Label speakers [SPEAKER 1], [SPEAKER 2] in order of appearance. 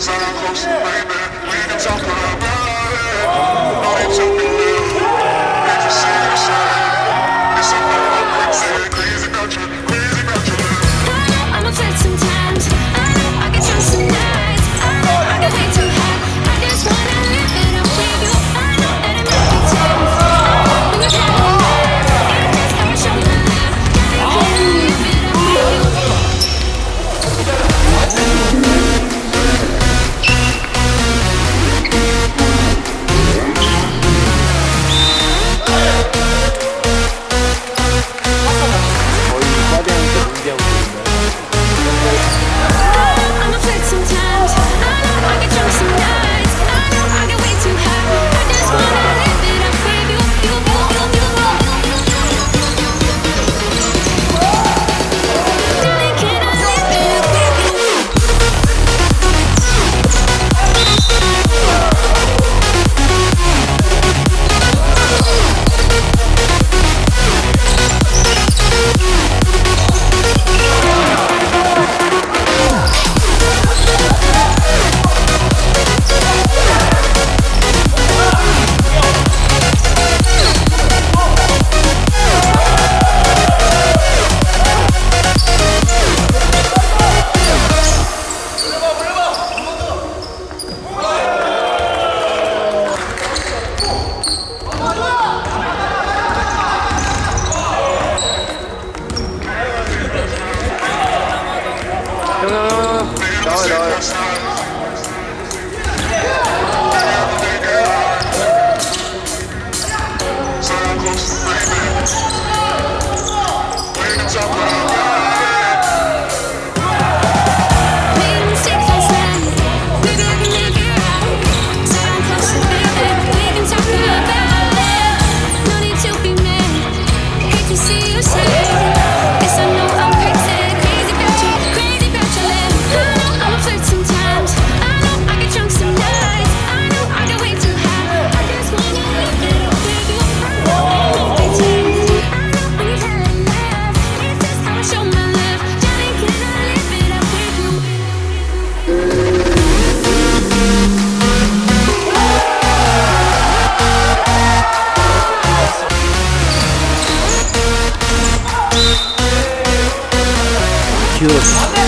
[SPEAKER 1] Sound close to baby. We can talk about it. Oh. No. no, no, no. No. You.